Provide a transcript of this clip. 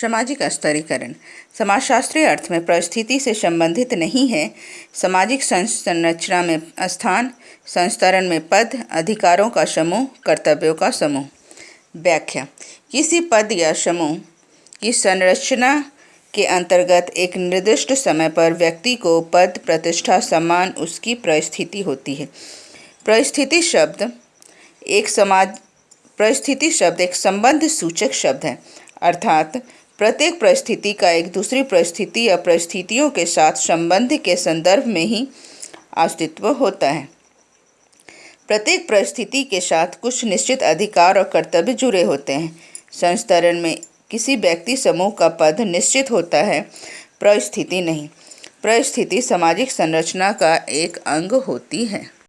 सामाजिक स्तरीकरण। समाजशास्त्रीय अर्थ में परिस्थिति से संबंधित नहीं है। सामाजिक संरचना में स्थान संस्तरण में पद, अधिकारों का समूह, कर्तव्यों का समूह। व्याख्या। किसी पद या समूह की संरचना के अंतर्गत एक निर्दिष्ट समय पर व्यक्ति को पद, प्रतिष्ठा, सम्मान, उसकी परिस्थिति होती है। परिस्थिति शब्द एक समाज, परिस्थिति शब्द एक संबंध सूचक शब्द है। अर्थात प्रत्येक परिस्थिति का एक दूसरी परिस्थिति या परिस्थितियों के साथ संबंध के संदर्भ में ही अस्तित्व होता है। प्रत्येक परिस्थिति के साथ कुछ निश्चित अधिकार और कर्तव्य जुड़े होते हैं। संस्तरण में किसी व्यक्ति समूह का पद निश्चित होता है, परिस्थिति नहीं। परिस्थिति सामाजिक संरचना का एक अंग होती है।